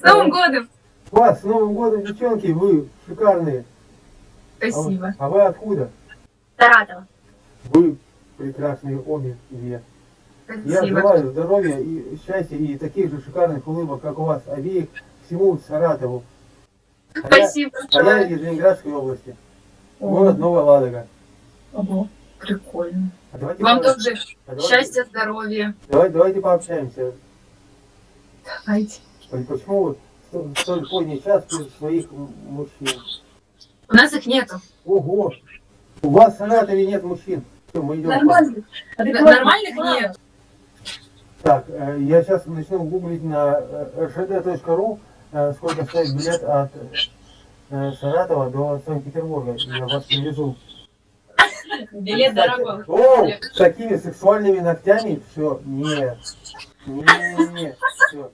С Новым годом! Вас с Новым годом, девчонки, вы шикарные. А вы, Спасибо. а вы откуда? Саратова. Вы прекрасные обе две. Я Спасибо. желаю здоровья и счастья и таких же шикарных улыбок, как у вас обеих, всему Саратову. А я, Спасибо а я большое. из Ленинградской области, О, город Новая Ладога. ого, прикольно. А давайте Вам тоже а давайте- счастья, здоровья. Давайте, давайте пообщаемся. Давайте. Почему вот столь поздний час без своих мужчин? У нас их нету. Ого! У вас в Саратове нет мужчин. Все, мы идем. Нормально. Н- Нормальных нет. Так, э, я сейчас начну гуглить на э, rshd.ru, э, сколько стоит билет от э, Саратова до Санкт-Петербурга. Я вас привезу. Билет дорогой. О, с такими сексуальными ногтями? Все, нет. Нет, все.